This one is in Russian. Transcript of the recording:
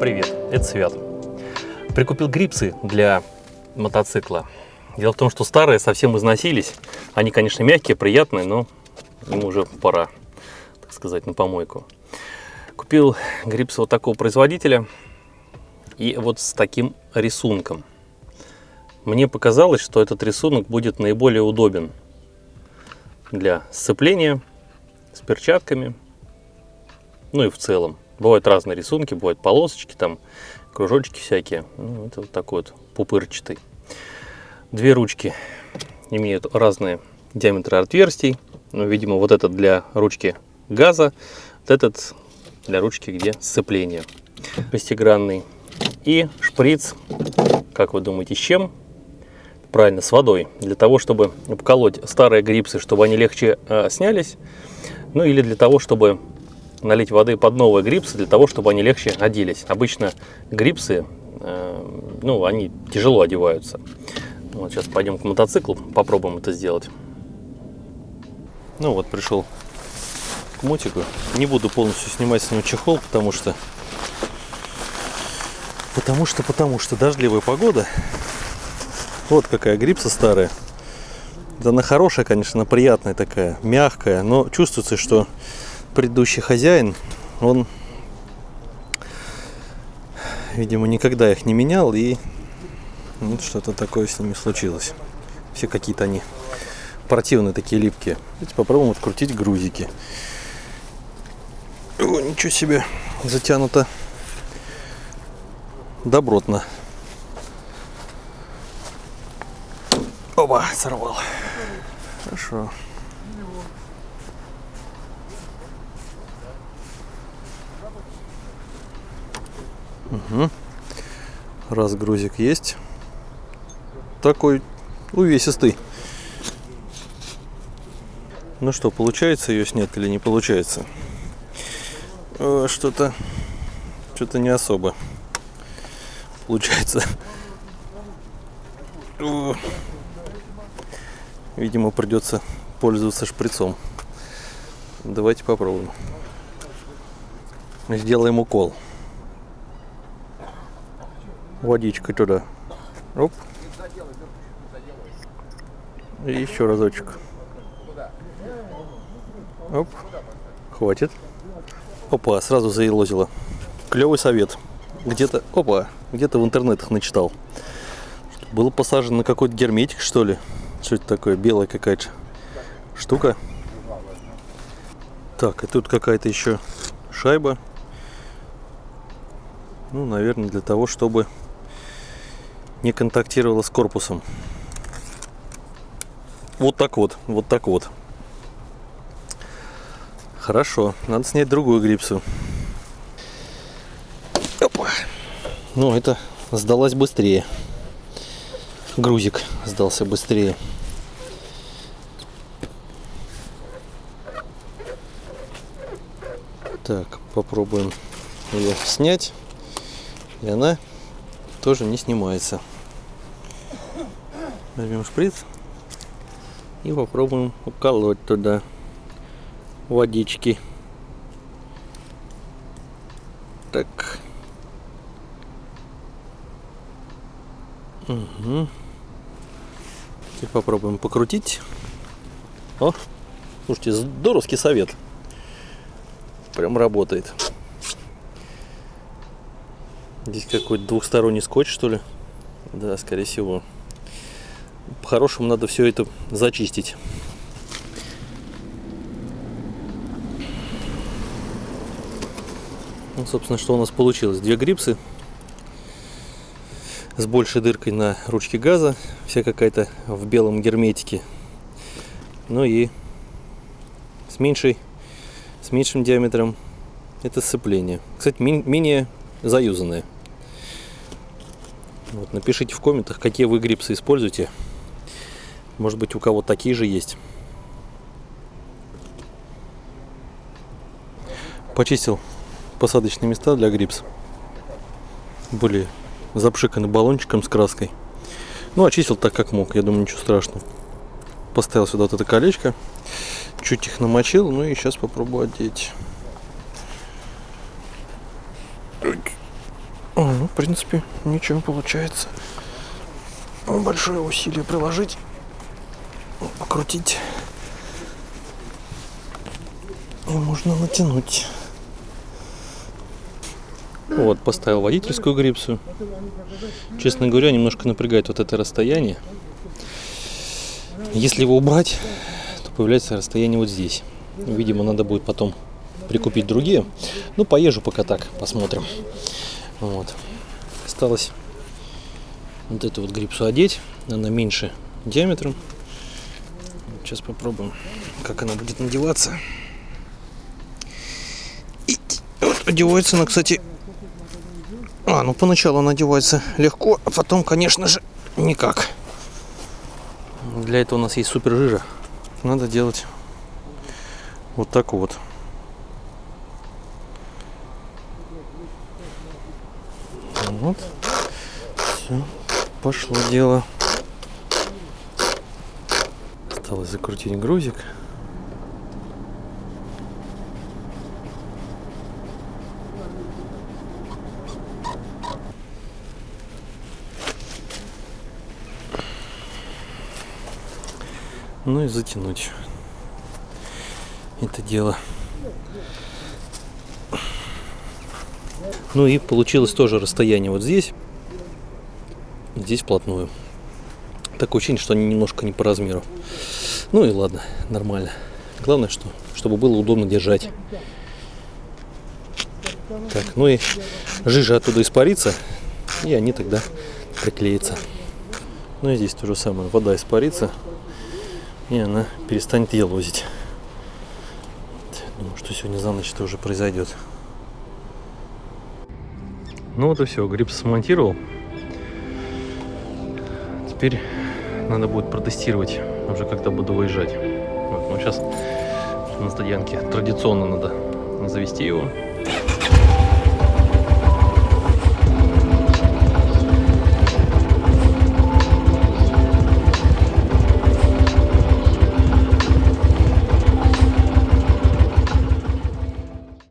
Привет, это Свят. Прикупил грипсы для мотоцикла. Дело в том, что старые совсем износились. Они, конечно, мягкие, приятные, но им уже пора, так сказать, на помойку. Купил грипсы вот такого производителя и вот с таким рисунком. Мне показалось, что этот рисунок будет наиболее удобен для сцепления с перчатками, ну и в целом. Бывают разные рисунки, бывают полосочки, там кружочки всякие. Ну, это вот такой вот пупырчатый. Две ручки имеют разные диаметры отверстий. Ну, видимо, вот этот для ручки газа, вот этот для ручки, где сцепление. Шестигранный. И шприц, как вы думаете, с чем? Правильно, с водой. Для того, чтобы обколоть старые грипсы, чтобы они легче э, снялись. Ну или для того, чтобы налить воды под новые грипсы, для того, чтобы они легче оделись. Обычно грипсы, э, ну, они тяжело одеваются. Вот сейчас пойдем к мотоциклу, попробуем это сделать. Ну вот, пришел к мотику. Не буду полностью снимать с него чехол, потому что... Потому что, потому что дождливая погода. Вот какая грипса старая. Да она хорошая, конечно, она приятная такая, мягкая, но чувствуется, что предыдущий хозяин, он, видимо, никогда их не менял, и вот что-то такое с ними случилось. Все какие-то они противные такие липкие. Давайте попробуем открутить грузики. О, ничего себе, затянуто добротно. Оба, сорвал. Хорошо. Угу. Раз грузик есть. Такой увесистый. Ну что, получается ее снять или не получается? Что-то что-то не особо получается. Видимо, придется пользоваться шприцом. Давайте попробуем. Сделаем укол. Водичкой туда. Оп. И еще разочек. Оп. Хватит. Опа, сразу заелозило. Клевый совет. Где-то, опа, где-то в интернетах начитал. Было посажено на какой-то герметик, что ли. Что это такое? Белая какая-то штука. Так, и тут какая-то еще шайба. Ну, наверное, для того, чтобы не контактировала с корпусом. Вот так вот, вот так вот. Хорошо, надо снять другую грипсу. Опа. Ну, это сдалась быстрее. Грузик сдался быстрее. Так, попробуем ее снять. И она тоже не снимается. Возьмем шприц и попробуем уколоть туда водички. Так. Угу. Теперь попробуем покрутить. О, слушайте, здоровский совет. Прям работает. Здесь какой-то двухсторонний скотч, что ли? Да, скорее всего. По-хорошему надо все это зачистить. Ну, собственно, что у нас получилось? Две грипсы с большей дыркой на ручке газа. Вся какая-то в белом герметике. Ну и с меньшей, с меньшим диаметром это сцепление. Кстати, менее заюзанное. Вот, напишите в комментах, какие вы грипсы используете. Может быть, у кого такие же есть. Почистил посадочные места для грипс. Были запшиканы баллончиком с краской. Ну, очистил так, как мог. Я думаю, ничего страшного. Поставил сюда вот это колечко. Чуть их намочил. Ну и сейчас попробую одеть. Принципе, ничего получается. Большое усилие приложить, покрутить. И можно натянуть. Вот, поставил водительскую грипсу. Честно говоря, немножко напрягает вот это расстояние. Если его убрать, то появляется расстояние вот здесь. Видимо, надо будет потом прикупить другие. Ну, поезжу пока так, посмотрим. Вот. Осталось вот эту вот грипсу одеть. Она меньше диаметром. Сейчас попробуем, как она будет надеваться. И вот одевается она, кстати, а, ну поначалу она одевается легко, а потом, конечно же, никак. Для этого у нас есть супер жижа. Надо делать вот так вот. Вот. Все, пошло дело. Осталось закрутить грузик. Ну и затянуть это дело. Ну и получилось тоже расстояние вот здесь, здесь вплотную. Такое ощущение, что они немножко не по размеру. Ну и ладно, нормально. Главное, что, чтобы было удобно держать. Так, ну и жижа оттуда испарится, и они тогда приклеятся. Ну и здесь то же самое. Вода испарится, и она перестанет елозить. Думаю, что сегодня за ночь это уже произойдет. Ну вот и все, грипс смонтировал. Теперь надо будет протестировать, уже когда буду выезжать. Вот, ну сейчас на стоянке традиционно надо завести его,